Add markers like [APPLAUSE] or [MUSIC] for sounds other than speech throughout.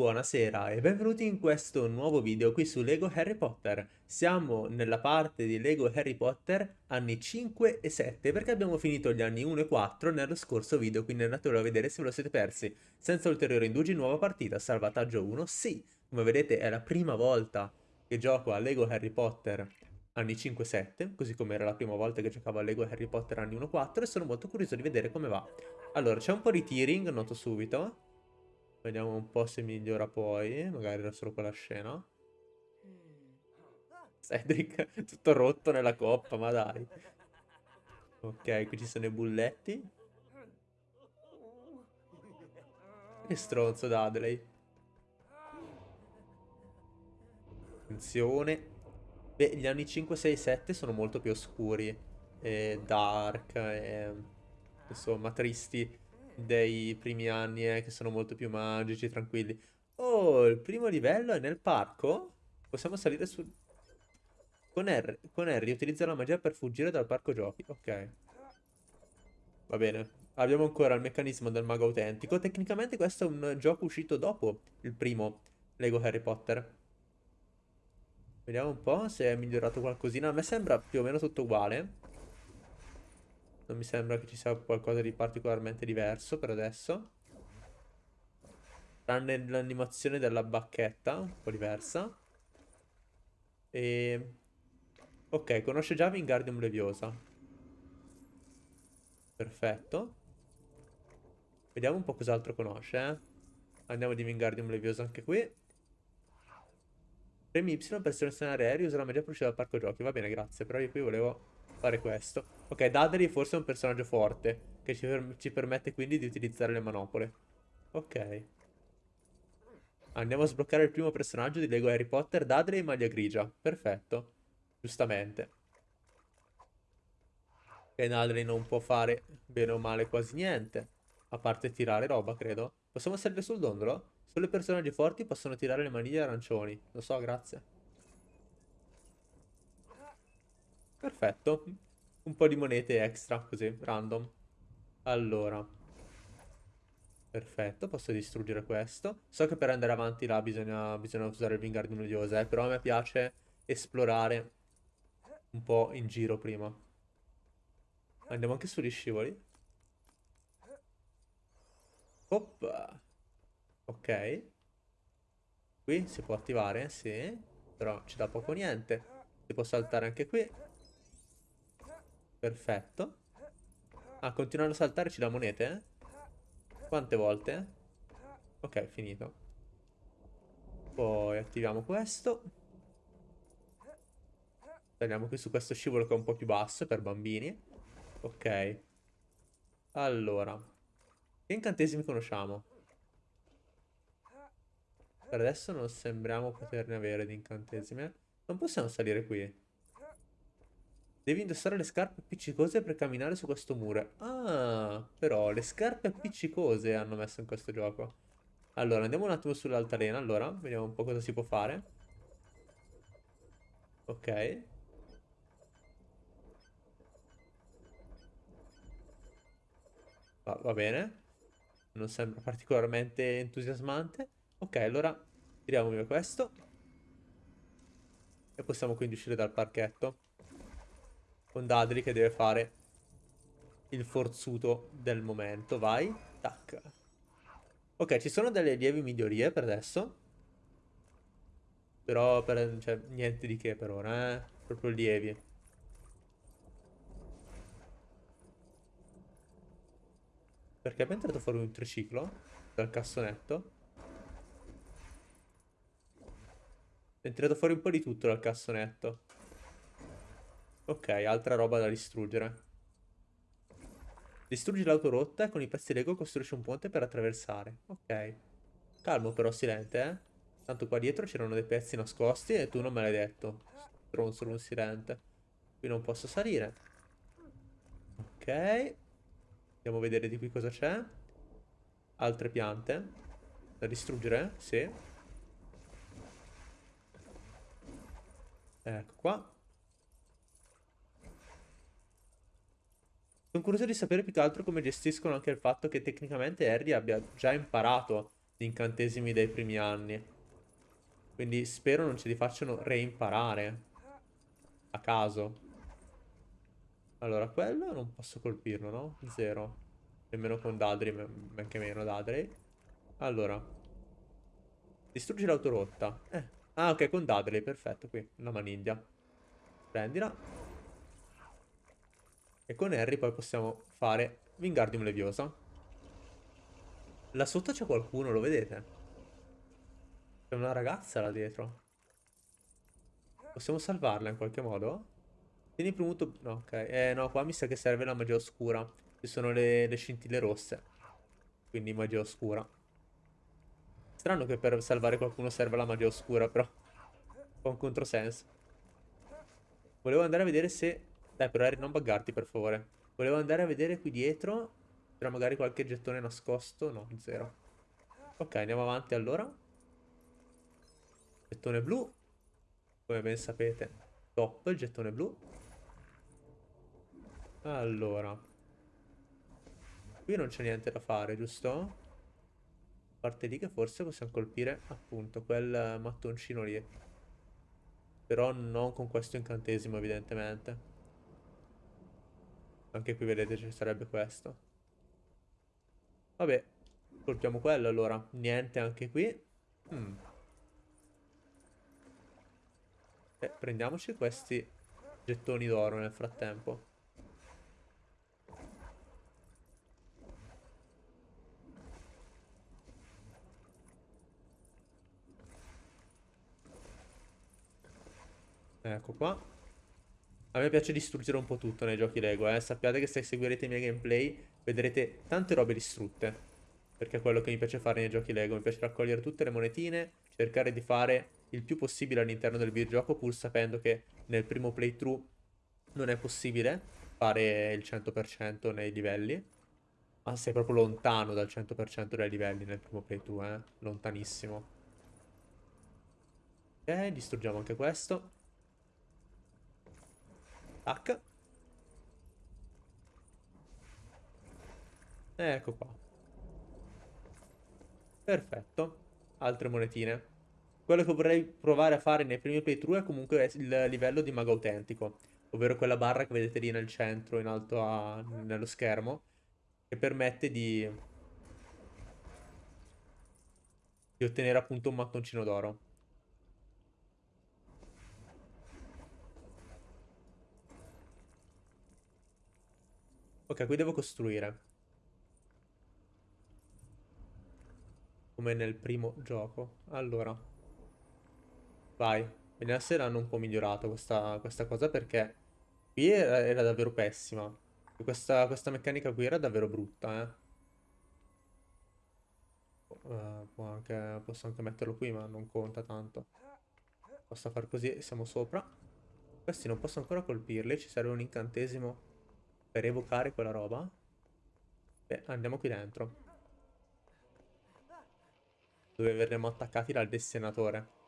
Buonasera e benvenuti in questo nuovo video qui su Lego Harry Potter. Siamo nella parte di Lego Harry Potter anni 5 e 7 perché abbiamo finito gli anni 1 e 4 nello scorso video, quindi andatelo a vedere se ve lo siete persi. Senza ulteriori indugi, nuova partita, salvataggio 1, sì! Come vedete è la prima volta che gioco a Lego Harry Potter anni 5-7, così come era la prima volta che giocavo a Lego Harry Potter anni 1-4 e sono molto curioso di vedere come va. Allora, c'è un po' di tearing, noto subito. Vediamo un po' se migliora poi. Magari era solo quella scena. Cedric [LAUGHS] tutto rotto nella coppa, ma dai. Ok, qui ci sono i bulletti. Che stronzo Dudley. Attenzione. Beh, gli anni 5, 6, 7 sono molto più oscuri. E dark. E, insomma, tristi dei primi anni, eh, che sono molto più magici, tranquilli. Oh, il primo livello è nel parco? Possiamo salire su... Con Harry, con Harry utilizza la magia per fuggire dal parco giochi. Ok. Va bene. Abbiamo ancora il meccanismo del mago autentico. Tecnicamente questo è un gioco uscito dopo il primo Lego Harry Potter. Vediamo un po' se è migliorato qualcosina. A me sembra più o meno tutto uguale. Non mi sembra che ci sia qualcosa di particolarmente diverso per adesso. Tranne l'animazione della bacchetta, un po' diversa. E... Ok, conosce già Wingardium Leviosa. Perfetto. Vediamo un po' cos'altro conosce, eh. Andiamo di Wingardium Leviosa anche qui. Premi Y per selezionare aerei usa la magia per uscire dal parco giochi. Va bene, grazie. Però io qui volevo fare questo. Ok, Dudley forse è un personaggio forte, che ci, per ci permette quindi di utilizzare le manopole. Ok. Andiamo a sbloccare il primo personaggio di Lego Harry Potter, Dudley maglia grigia. Perfetto. Giustamente. Ok, Dudley non può fare bene o male quasi niente. A parte tirare roba, credo. Possiamo salire sul dondolo? Solo i personaggi forti possono tirare le maniglie arancioni. Lo so, grazie. Perfetto. Un po' di monete extra, così, random. Allora. Perfetto, posso distruggere questo. So che per andare avanti là bisogna, bisogna usare il Wingardium Leviosa, eh, però a me piace esplorare un po' in giro prima. Andiamo anche sugli scivoli. Oppa. Ok. Qui si può attivare, sì. Però ci dà poco niente. Si può saltare anche qui. Perfetto. Ah, continuare a saltare ci dà monete? Eh? Quante volte? Ok, finito. Poi attiviamo questo. Saliamo qui su questo scivolo che è un po' più basso per bambini. Ok. Allora. Che incantesimi conosciamo? Per adesso non sembriamo poterne avere di incantesimi. Non possiamo salire qui. Devi indossare le scarpe appiccicose per camminare su questo muro. Ah, però le scarpe appiccicose hanno messo in questo gioco. Allora, andiamo un attimo sull'altalena, allora. Vediamo un po' cosa si può fare. Ok. Va, va bene. Non sembra particolarmente entusiasmante. Ok, allora tiriamo via questo. E possiamo quindi uscire dal parchetto con Dudley che deve fare il forzuto del momento. Vai. Tac. Ok, ci sono delle lievi migliorie per adesso. Però per, cioè, niente di che per ora, eh. Proprio lievi. Perché abbiamo tirato fuori un triciclo dal cassonetto. Abbiamo tirato fuori un po' di tutto dal cassonetto. Ok, altra roba da distruggere. Distruggi l'autorotta e con i pezzi Lego costruisci un ponte per attraversare. Ok. Calmo però, silente, eh. Tanto qua dietro c'erano dei pezzi nascosti e tu non me l'hai detto. Stronzo un silente. Qui non posso salire. Ok. Andiamo a vedere di qui cosa c'è. Altre piante. Da distruggere? Sì. Ecco qua. Sono curioso di sapere più che altro come gestiscono anche il fatto che tecnicamente Harry abbia già imparato Gli incantesimi dei primi anni. Quindi spero non ce li facciano reimparare. A caso. Allora, quello non posso colpirlo, no? Zero. Nemmeno con Dadri, men che meno Dadri. Allora. Distruggi l'autorotta. Eh. Ah, ok, con Dadri, perfetto, qui. La maniglia. Prendila. E con Harry poi possiamo fare Wingardium Leviosa. Là sotto c'è qualcuno, lo vedete? C'è una ragazza là dietro. Possiamo salvarla in qualche modo? Tieni premuto... No, ok. Eh, no, qua mi sa che serve la magia oscura. Ci sono le, le scintille rosse. Quindi magia oscura. Strano che per salvare qualcuno serva la magia oscura, però. Po' un controsenso. Volevo andare a vedere se... Dai, però Harry, non buggarti, per favore. Volevo andare a vedere qui dietro. C'era magari qualche gettone nascosto. No, zero. Ok, andiamo avanti allora. Gettone blu. Come ben sapete. Top, il gettone blu. Allora. Qui non c'è niente da fare, giusto? A parte lì che forse possiamo colpire appunto quel mattoncino lì. Però non con questo incantesimo evidentemente. Anche qui vedete ci sarebbe questo. Vabbè, colpiamo quello allora. Niente anche qui. Hmm. Eh, prendiamoci questi gettoni d'oro nel frattempo. Ecco qua. A me piace distruggere un po' tutto nei giochi Lego, eh. Sappiate che se seguirete i miei gameplay vedrete tante robe distrutte. Perché è quello che mi piace fare nei giochi Lego. Mi piace raccogliere tutte le monetine, cercare di fare il più possibile all'interno del videogioco, pur sapendo che nel primo playthrough non è possibile fare il 100% nei livelli. Ma sei proprio lontano dal 100% dei livelli nel primo playthrough, eh. Lontanissimo. Ok, distruggiamo anche questo. Tac. Ecco qua. Perfetto. Altre monetine. Quello che vorrei provare a fare nei primi playthrough è comunque il livello di mago autentico. Ovvero quella barra che vedete lì nel centro, in alto a, nello schermo. Che permette di... Di ottenere appunto un mattoncino d'oro. Ok, qui devo costruire. Come nel primo gioco. Allora. Vai. Bene, a sera hanno un po' migliorato questa, questa cosa perché qui era, era davvero pessima. Questa, questa, meccanica qui era davvero brutta, eh. Uh, anche, posso anche metterlo qui, ma non conta tanto. Posso far così e siamo sopra. Questi non posso ancora colpirli, ci serve un incantesimo per evocare quella roba? Beh, andiamo qui dentro. Dove verremo attaccati dal destinatore.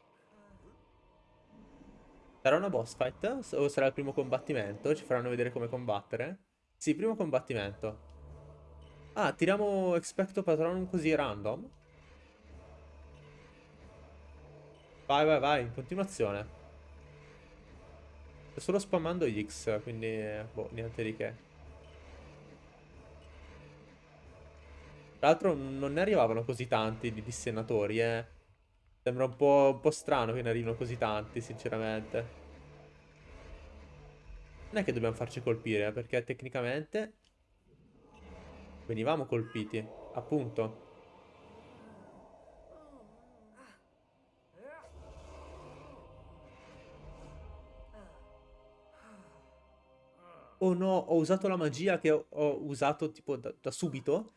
Sarà una boss fight? O sarà il primo combattimento? Ci faranno vedere come combattere? Sì, primo combattimento. Ah, tiriamo Expecto Patronum così random? Vai, vai, vai, in continuazione. Sto solo spammando X, quindi, boh, niente di che. Tra l'altro non ne arrivavano così tanti di dissennatori, eh. Sembra un po', un po' strano che ne arrivino così tanti, sinceramente. Non è che dobbiamo farci colpire, eh, perché tecnicamente venivamo colpiti, appunto. Oh no, ho usato la magia che ho, ho usato tipo da, da subito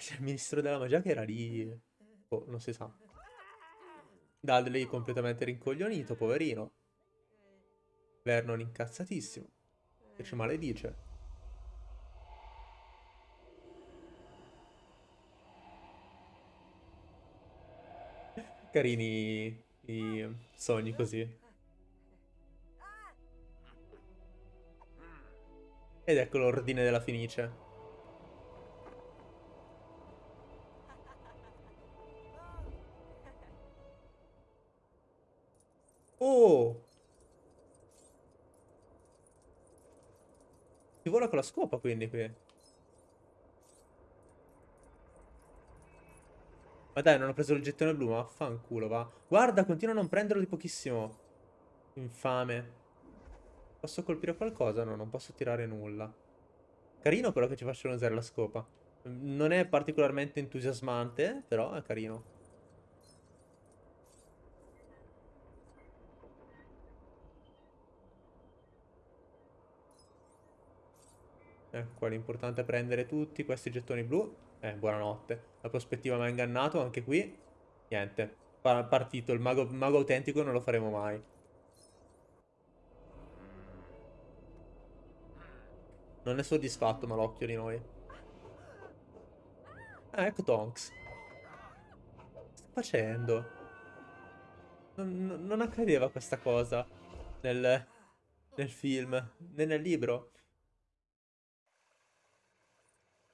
c'è il ministro della magia che era lì... Oh, non si sa. Dudley completamente rincoglionito, poverino. Vernon incazzatissimo. Che ci maledice. [LAUGHS] Carini i sogni così. Ed ecco l'ordine della Fenice. Vola con la scopa quindi qui. Ma dai, non ho preso il gettone blu, ma fanculo, va. Guarda, continuo a non prenderlo di pochissimo. Infame. Posso colpire qualcosa? No, non posso tirare nulla. Carino però che ci facciano usare la scopa. Non è particolarmente entusiasmante, però è carino. Ecco qua, l'importante è prendere tutti questi gettoni blu. Eh, buonanotte. La prospettiva mi ha ingannato, anche qui. Niente. Pa partito, il mago, mago autentico non lo faremo mai. Non è soddisfatto malocchio di noi. Ah, ecco Tonks. Che sta facendo? Non, non accadeva questa cosa nel, nel film, né nel libro.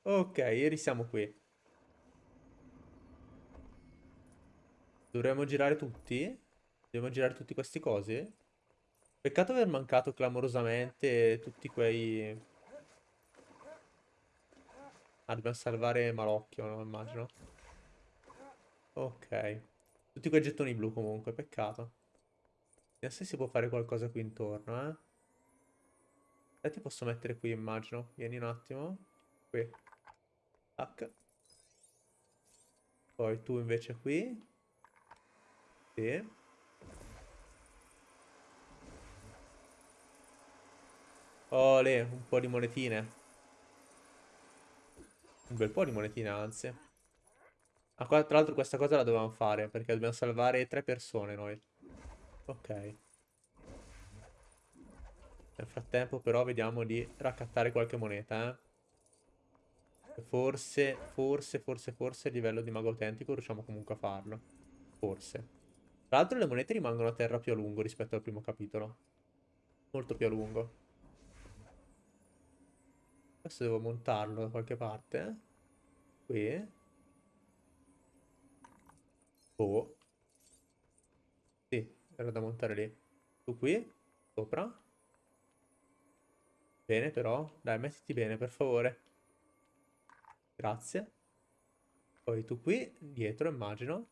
Ok, risiamo qui. Dovremmo girare tutti? Dobbiamo girare tutti questi cosi? Peccato aver mancato clamorosamente tutti quei... Ah, dobbiamo salvare Malocchio, no? Immagino. Ok. Tutti quei gettoni blu comunque, peccato. Vediamo se si può fare qualcosa qui intorno, eh. E ti posso mettere qui, immagino. Vieni un attimo. Qui. Tac. Poi tu invece qui. Sì. Ole, un po' di monetine. Un bel po' di monetine, anzi. Ah, qua, tra l'altro questa cosa la dovevamo fare, perché dobbiamo salvare tre persone noi. Ok. Nel frattempo però vediamo di raccattare qualche moneta, eh. Forse, forse, forse, forse a livello di mago autentico riusciamo comunque a farlo. Forse. Tra l'altro le monete rimangono a terra più a lungo rispetto al primo capitolo. Molto più a lungo. Adesso devo montarlo da qualche parte. Qui. Oh. Sì, era da montare lì. Tu qui. Sopra. Bene però. Dai, mettiti bene, per favore. Grazie. Poi tu qui, dietro, immagino.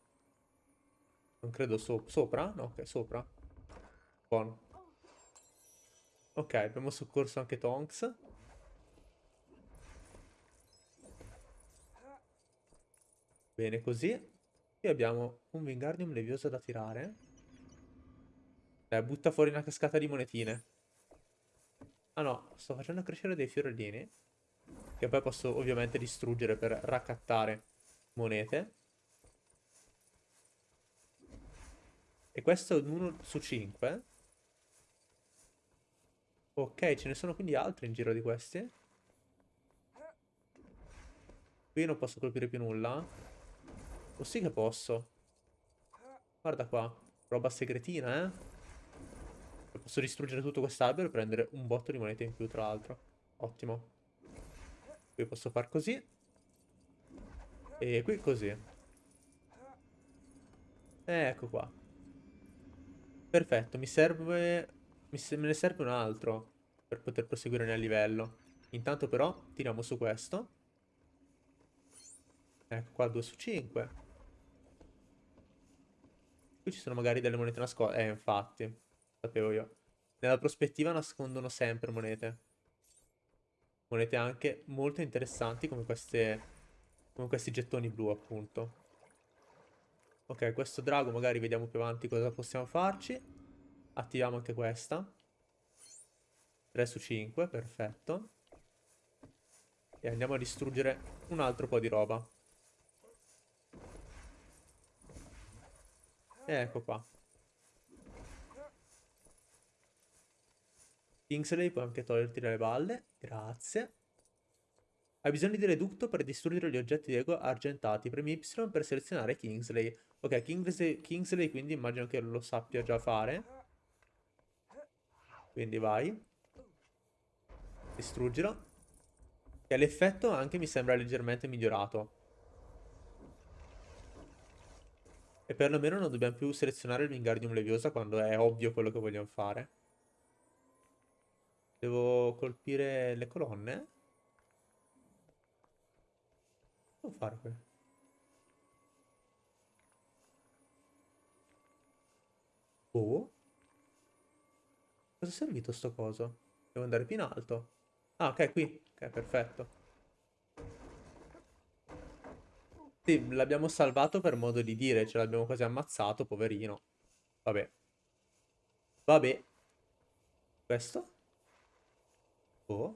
Non credo so sopra. No, ok, sopra. Buono. Ok, abbiamo soccorso anche Tonks. Bene così. Qui abbiamo un Wingardium Levioso da tirare. Eh, butta fuori una cascata di monetine. Ah no, sto facendo crescere dei fiorellini. Che poi posso ovviamente distruggere per raccattare monete. E questo è un 1 su 5. Ok, ce ne sono quindi altri in giro di questi. Qui non posso colpire più nulla. O sì che posso. Guarda qua. Roba segretina, eh. Posso distruggere tutto quest'albero e prendere un botto di monete in più, tra l'altro. Ottimo. Qui posso far così. E qui così. Ecco qua. Perfetto, mi serve... Mi se... Me ne serve un altro per poter proseguire nel livello. Intanto però tiriamo su questo. Ecco qua 2 su 5. Qui ci sono magari delle monete nascoste. Eh, infatti. Sapevo io. Nella prospettiva nascondono sempre monete monete anche molto interessanti come queste come questi gettoni blu appunto. Ok questo drago magari vediamo più avanti cosa possiamo farci. Attiviamo anche questa. 3 su 5 perfetto. E andiamo a distruggere un altro po' di roba. E ecco qua Kingsley puoi anche toglierti le balle. Grazie. Hai bisogno di reducto per distruggere gli oggetti di ego argentati. Premi Y per selezionare Kingsley. Ok, Kingsley, Kingsley quindi immagino che lo sappia già fare. Quindi vai. Distruggilo. E l'effetto anche mi sembra leggermente migliorato. E perlomeno non dobbiamo più selezionare il Wingardium Leviosa quando è ovvio quello che vogliamo fare. Devo colpire le colonne? Devo fare qui? Oh? Cosa è servito sto coso? Devo andare più in alto. Ah, ok, qui. Ok, perfetto. Sì, l'abbiamo salvato per modo di dire, ce l'abbiamo quasi ammazzato, poverino. Vabbè. Vabbè. Questo? Oh.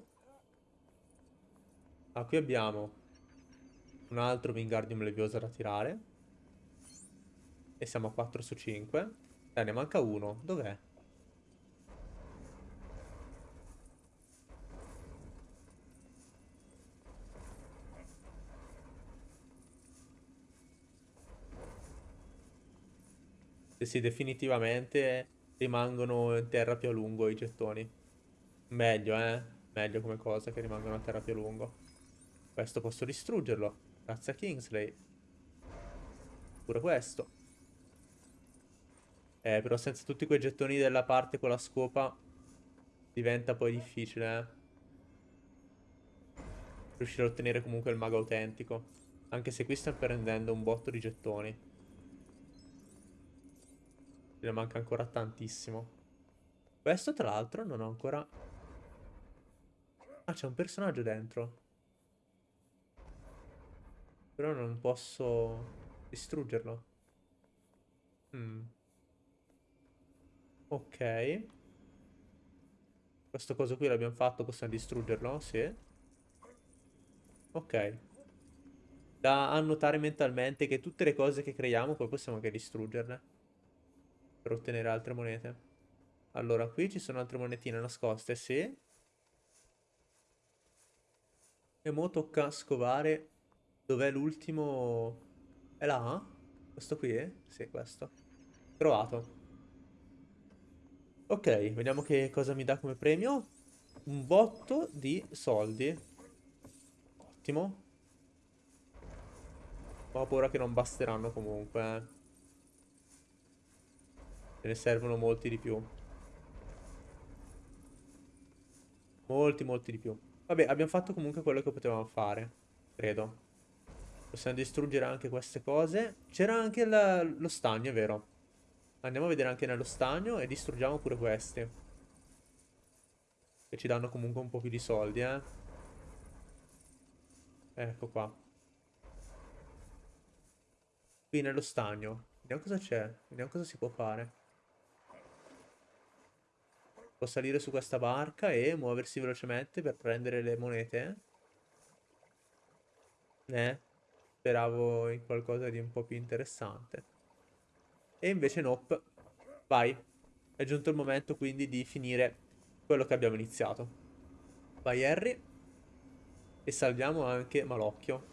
Ah, qui abbiamo un altro Wingardium Leviosa da tirare. E siamo a 4 su 5. Eh, ne manca uno. Dov'è? Sì, sì, definitivamente rimangono in terra più a lungo i gettoni. Meglio, eh? Meglio come cosa che rimangono a terra più a lungo. Questo posso distruggerlo. Grazie a Kingsley. Pure questo. Eh, però senza tutti quei gettoni della parte con la scopa diventa poi difficile, eh. Riuscire a ottenere comunque il mago autentico. Anche se qui sta prendendo un botto di gettoni. Ne manca ancora tantissimo. Questo, tra l'altro, non ho ancora... Ah, c'è un personaggio dentro. Però non posso distruggerlo. Mm. Ok. Questo coso qui l'abbiamo fatto, possiamo distruggerlo? Sì. Ok. Da annotare mentalmente che tutte le cose che creiamo poi possiamo anche distruggerle per ottenere altre monete. Allora, qui ci sono altre monetine nascoste, sì. E mo tocca scovare dov'è l'ultimo... È là? Questo qui? Sì, questo. Trovato. Ok, vediamo che cosa mi dà come premio. Un botto di soldi. Ottimo. Ho paura che non basteranno comunque, eh. Ce ne servono molti di più. Molti, molti di più. Vabbè, abbiamo fatto comunque quello che potevamo fare. Credo. Possiamo distruggere anche queste cose. C'era anche la, lo stagno, è vero. Andiamo a vedere anche nello stagno e distruggiamo pure questi. Che ci danno comunque un po' più di soldi, eh. Ecco qua. Qui nello stagno. Vediamo cosa c'è. Vediamo cosa si può fare. Può salire su questa barca e muoversi velocemente per prendere le monete. Eh, speravo in qualcosa di un po' più interessante. E invece nope. Vai. È giunto il momento quindi di finire quello che abbiamo iniziato. Vai Harry. E salviamo anche Malocchio.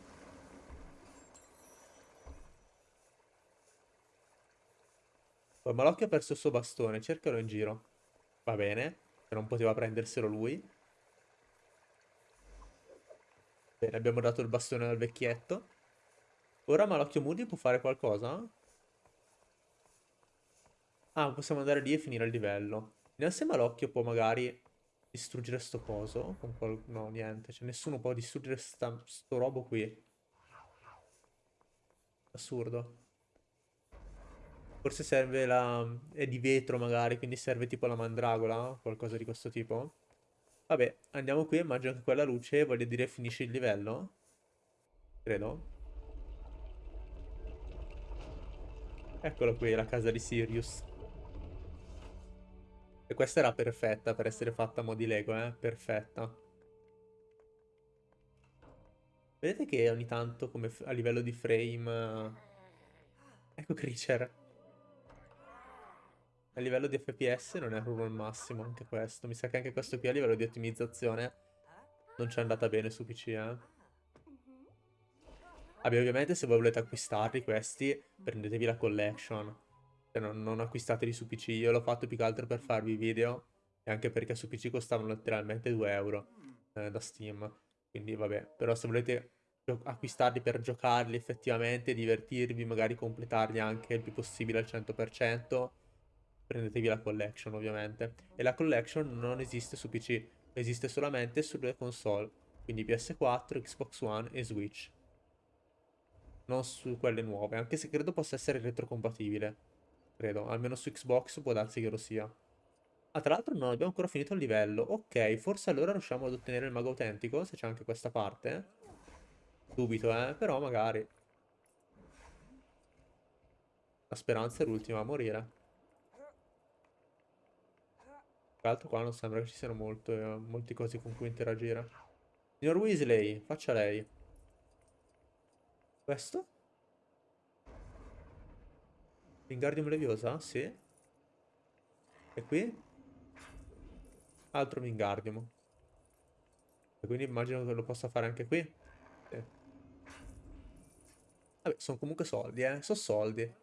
Poi Malocchio ha perso il suo bastone, cercalo in giro. Va bene, non poteva prenderselo lui. Bene, abbiamo dato il bastone al vecchietto. Ora Malocchio Moody può fare qualcosa? Ah, possiamo andare lì e finire il livello. Se Malocchio può magari distruggere sto coso. Qual... No, niente. Cioè, nessuno può distruggere sta... sto robo qui. Assurdo. Forse serve la... è di vetro magari, quindi serve tipo la mandragola, qualcosa di questo tipo. Vabbè, andiamo qui, immagino che quella luce voglia dire finisce il livello. Credo. Eccolo qui, la casa di Sirius. E questa era perfetta per essere fatta a mo' di Lego, eh? Perfetta. Vedete che ogni tanto, come a livello di frame... Ecco Creature. A livello di FPS non è proprio il massimo anche questo. Mi sa che anche questo qui a livello di ottimizzazione non ci è andata bene su PC, eh. Vabbè, ovviamente se voi volete acquistarli questi, prendetevi la collection. Cioè, non, non acquistateli su PC. Io l'ho fatto più che altro per farvi video. E anche perché su PC costavano letteralmente 2 euro eh, da Steam. Quindi vabbè, però se volete acquistarli per giocarli effettivamente, divertirvi, magari completarli anche il più possibile al 100%, prendetevi la collection ovviamente. E la collection non esiste su PC, esiste solamente sulle console, quindi PS4, Xbox One e Switch. Non su quelle nuove, anche se credo possa essere retrocompatibile. Credo, almeno su Xbox può darsi che lo sia. Ah, tra l'altro non abbiamo ancora finito il livello. Ok, forse allora riusciamo ad ottenere il mago autentico, se c'è anche questa parte. Dubito, eh, però magari. La speranza è l'ultima a morire. Tra l'altro qua non sembra che ci siano molto, eh, molti cosi con cui interagire. Signor Weasley, faccia lei. Questo? Wingardium Leviosa? Sì. E qui? Altro Wingardium. E quindi immagino che lo possa fare anche qui. Sì. Vabbè, sono comunque soldi, eh. Sono soldi.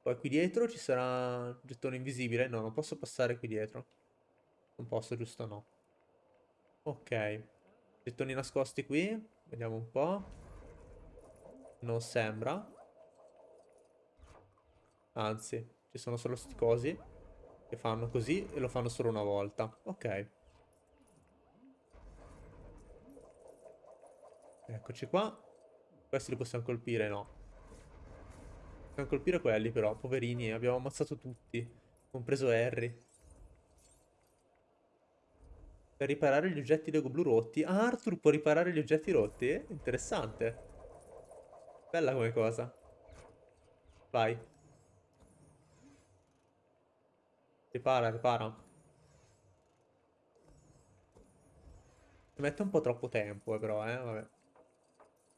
Poi qui dietro ci sarà un gettone invisibile. No, non posso passare qui dietro. Non posso, giusto? No. Ok. Gettoni nascosti qui. Vediamo un po'. Non sembra. Anzi, ci sono solo sti cosi che fanno così e lo fanno solo una volta. Ok. Eccoci qua. Questi li possiamo colpire? No. Possiamo colpire quelli però, poverini. Abbiamo ammazzato tutti, compreso Harry. Per riparare gli oggetti Lego blu rotti. Ah, Arthur può riparare gli oggetti rotti? Interessante. Bella come cosa. Vai. Ripara, ripara. Ci mette un po' troppo tempo, eh, però, eh, vabbè.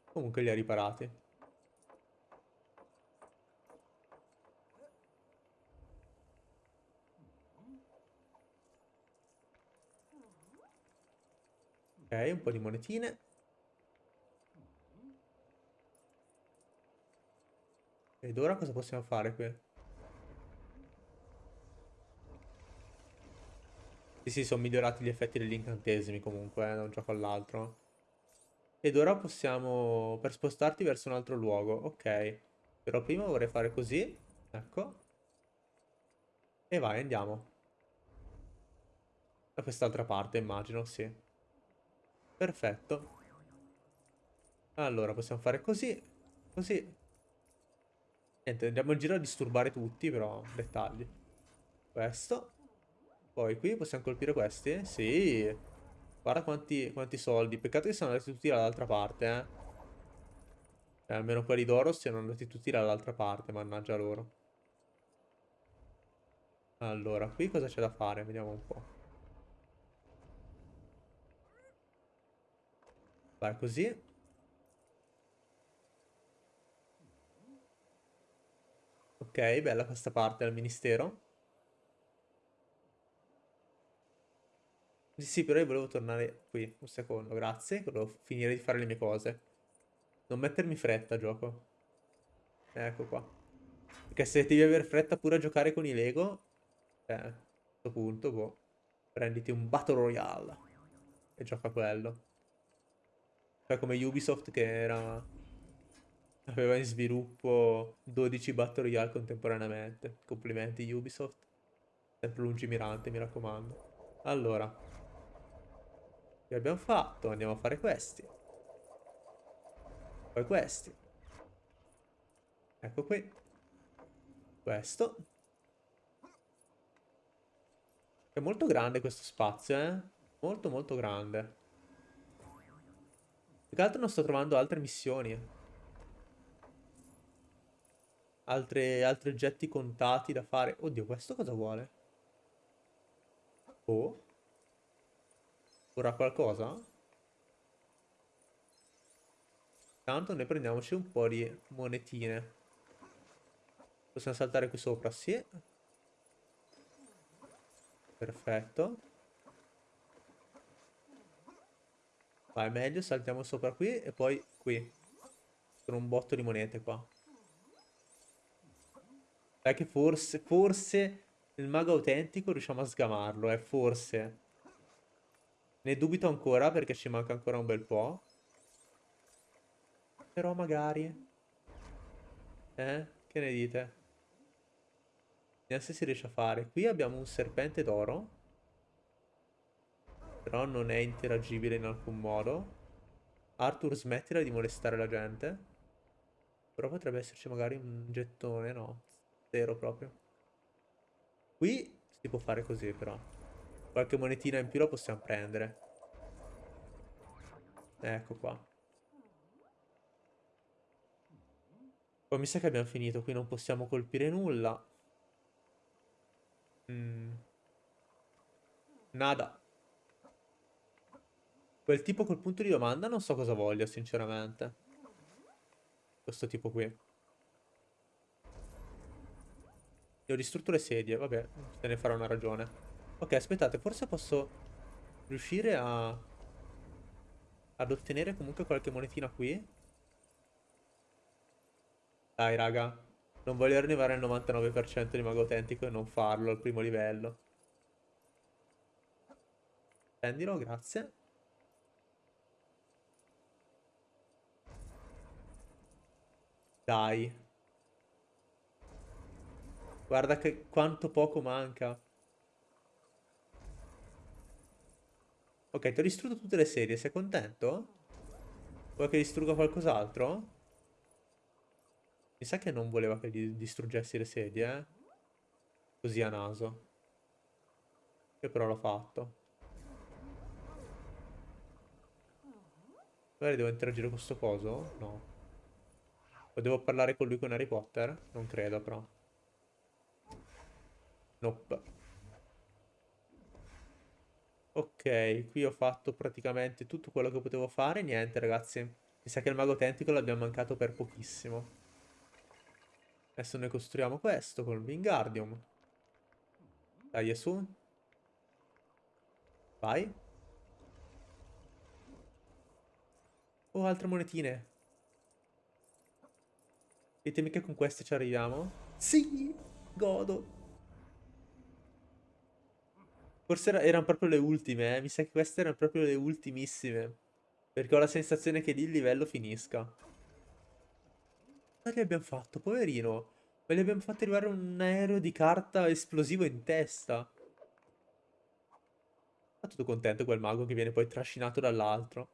Comunque li ha riparati. Un po' di monetine. Ed ora cosa possiamo fare qui? Sì, sì, sono migliorati gli effetti degli incantesimi comunque, eh, da un gioco all'altro. Ed ora possiamo... per spostarti verso un altro luogo. Ok. Però prima vorrei fare così. Ecco. E vai, andiamo. Da quest'altra parte, immagino, sì. Perfetto. Allora, possiamo fare così. Così. Niente, andiamo in giro a disturbare tutti, però dettagli. Questo. Poi qui possiamo colpire questi? Sì. Guarda quanti, quanti soldi. Peccato che siano andati tutti dall'altra parte, eh. Cioè, almeno quelli d'oro siano andati tutti dall'altra parte, mannaggia loro. Allora, qui cosa c'è da fare? Vediamo un po'. Vai così. Ok, bella questa parte del ministero. Sì, sì, però io volevo tornare qui, un secondo, grazie. Volevo finire di fare le mie cose. Non mettermi fretta, gioco. Ecco qua. Perché se devi avere fretta pure a giocare con i Lego, eh, a questo punto, boh, prenditi un Battle Royale e gioca quello. Cioè come Ubisoft che era... aveva in sviluppo 12 Battle Royale contemporaneamente. Complimenti Ubisoft. Sempre lungimirante, mi raccomando. Allora, che abbiamo fatto? Andiamo a fare questi. Poi questi. Ecco qui. Questo. È molto grande questo spazio, eh? Molto molto grande. Più che altro non sto trovando altre missioni. Altre, altri oggetti contati da fare. Oddio, questo cosa vuole? Oh. Ora qualcosa? Tanto noi prendiamoci un po' di monetine. Possiamo saltare qui sopra, sì. Perfetto. Vai, meglio, saltiamo sopra qui e poi qui. Sono un botto di monete qua. Dai che forse, forse il mago autentico riusciamo a sgamarlo, eh, forse. Ne dubito ancora perché ci manca ancora un bel po'. Però magari... Eh? Che ne dite? Vediamo se si riesce a fare. Qui abbiamo un serpente d'oro. Però non è interagibile in alcun modo. Arthur smettila di molestare la gente. Però potrebbe esserci magari un gettone, no. Zero proprio. Qui si può fare così però. Qualche monetina in più la possiamo prendere. Ecco qua. Poi mi sa che abbiamo finito. Qui non possiamo colpire nulla. Mm. Nada. Quel tipo col punto di domanda non so cosa voglia, sinceramente. Questo tipo qui. Io ho distrutto le sedie, vabbè, te ne farò una ragione. Ok, aspettate, forse posso riuscire a... Ad ottenere comunque qualche monetina qui. Dai, raga. Non voglio arrivare al 99% di mago autentico e non farlo al primo livello. Prendilo, grazie. Dai. Guarda che quanto poco manca. Ok, ti ho distrutto tutte le serie, sei contento? Vuoi che distrugga qualcos'altro? Mi sa che non voleva che gli distruggessi le sedie, eh? Così a naso. Io però l'ho fatto. Magari devo interagire con sto coso? No. O devo parlare con lui con Harry Potter? Non credo, però. Nope. Ok, qui ho fatto praticamente tutto quello che potevo fare. Niente, ragazzi. Mi sa che il mago autentico l'abbiamo mancato per pochissimo. Adesso noi costruiamo questo con il Wingardium. Dai, su. Vai. Oh, altre monetine. Ditemi che con queste ci arriviamo. Sì, godo. Forse era, erano proprio le ultime, eh. Mi sa che queste erano proprio le ultimissime. Perché ho la sensazione che lì il livello finisca. Cosa gli abbiamo fatto? Poverino. Ma gli abbiamo fatto arrivare un aereo di carta esplosivo in testa. Ma tutto contento quel mago che viene poi trascinato dall'altro.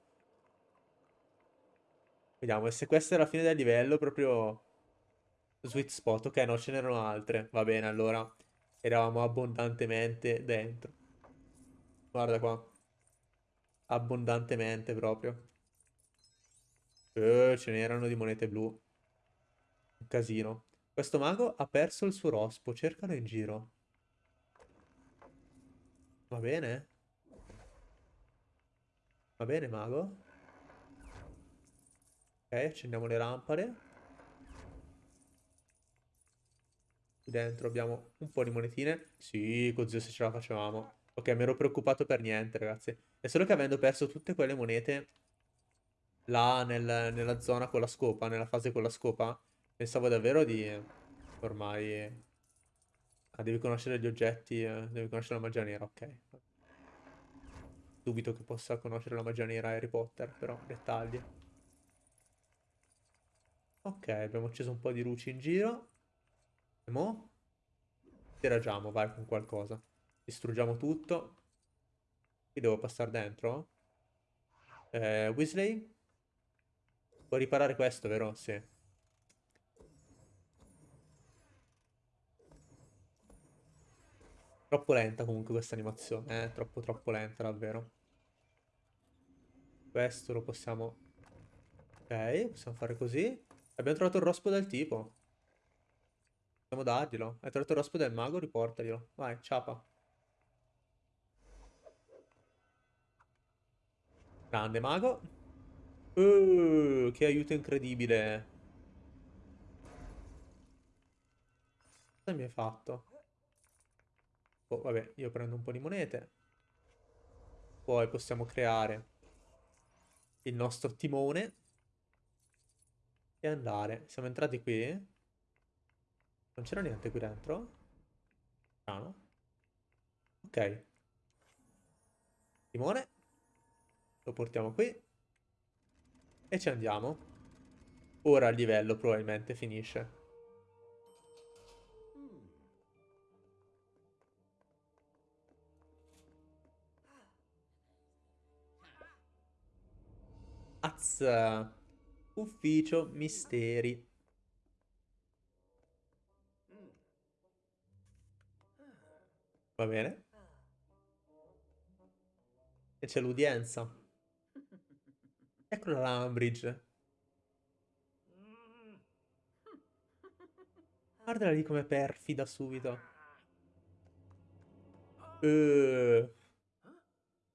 Vediamo, se questa è la fine del livello, proprio... Sweet spot. Ok, no, ce n'erano altre. Va bene, allora. Eravamo abbondantemente dentro. Guarda qua. Abbondantemente proprio. Eh, ce n'erano di monete blu. Un casino. Questo mago ha perso il suo rospo, cercalo in giro. Va bene? Va bene, mago? Ok, accendiamo le lampade. Qui dentro abbiamo un po' di monetine. Sì, così se ce la facevamo. Ok, mi ero preoccupato per niente, ragazzi. È solo che avendo perso tutte quelle monete là nel, nella zona con la scopa, nella fase con la scopa, Pensavo davvero di... Ormai... Ah, devi conoscere gli oggetti, eh, devi conoscere la magia nera, ok. Dubito che possa conoscere la magia nera Harry Potter, però, dettagli. Ok, abbiamo acceso un po' di luci in giro. Mo? Interagiamo, vai, con qualcosa. Distruggiamo tutto. Qui devo passare dentro? Eh, Weasley? Puoi riparare questo, vero? Sì. Troppo lenta comunque questa animazione, eh? Troppo troppo lenta davvero. Questo lo possiamo... Ok, possiamo fare così. Abbiamo trovato il rospo del tipo. Possiamo darglielo. Hai il rospo del mago? Riportaglielo. Vai, ciapa. Grande mago. Uh, che aiuto incredibile. Cosa mi hai fatto? Oh, vabbè, io prendo un po' di monete. Poi possiamo creare il nostro timone. E andare. Siamo entrati qui. Non c'era niente qui dentro. Strano. Ok. Timone. Lo portiamo qui. E ci andiamo. ora il livello probabilmente finisce. Az. Ufficio misteri. Va bene. E c'è l'udienza. Eccola la Umbridge. Guardala lì come perfida subito. Uh.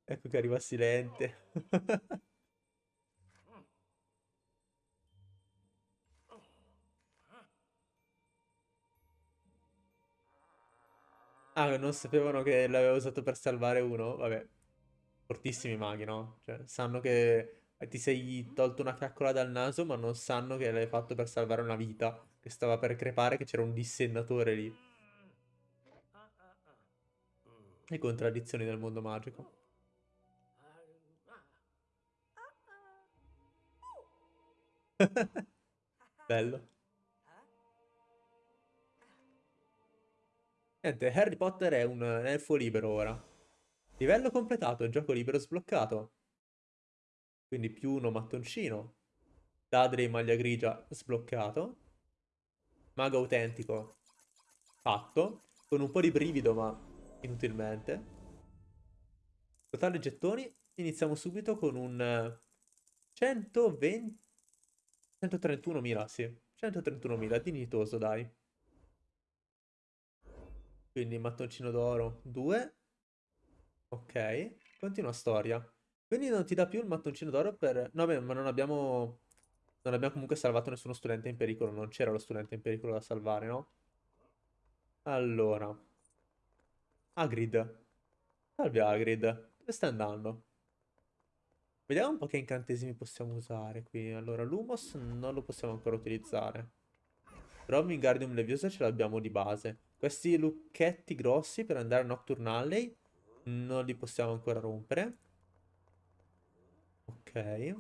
Ecco che arriva Silente. [LAUGHS] Ah, non sapevano che l'aveva usato per salvare uno? Vabbè. Fortissimi maghi, no? Cioè, sanno che ti sei tolto una fiaccola dal naso, ma non sanno che l'hai fatto per salvare una vita. Che stava per crepare, che c'era un dissennatore lì. Le contraddizioni del mondo magico. [LAUGHS] Bello. Niente, Harry Potter è un elfo libero ora. Livello completato, gioco libero sbloccato. Quindi più uno mattoncino. Dadri maglia grigia sbloccato. Mago autentico fatto. Con un po' di brivido ma inutilmente. Totale gettoni. Iniziamo subito con un 120... 131.000, sì. 131.000, dignitoso, dai. Quindi mattoncino d'oro 2. Ok. Continua storia. Quindi non ti dà più il mattoncino d'oro per... No, beh, ma non abbiamo... Non abbiamo comunque salvato nessuno studente in pericolo. Non c'era lo studente in pericolo da salvare, no? Allora. Hagrid. Salve Hagrid. Dove stai andando? Vediamo un po' che incantesimi possiamo usare qui. Allora, Lumos non lo possiamo ancora utilizzare. Però Wingardium Leviosa ce l'abbiamo di base. Questi lucchetti grossi per andare a Nocturne Alley non li possiamo ancora rompere. Ok.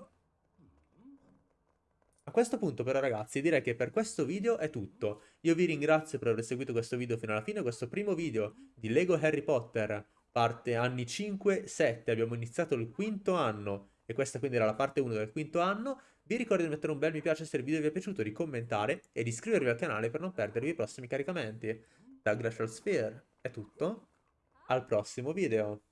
A questo punto però ragazzi direi che per questo video è tutto. Io vi ringrazio per aver seguito questo video fino alla fine, questo primo video di Lego Harry Potter, parte anni 5-7, abbiamo iniziato il quinto anno e questa quindi era la parte 1 del quinto anno. Vi ricordo di mettere un bel mi piace se il video vi è piaciuto, di commentare e di iscrivervi al canale per non perdervi i prossimi caricamenti da Glacial Sphere è tutto, al prossimo video.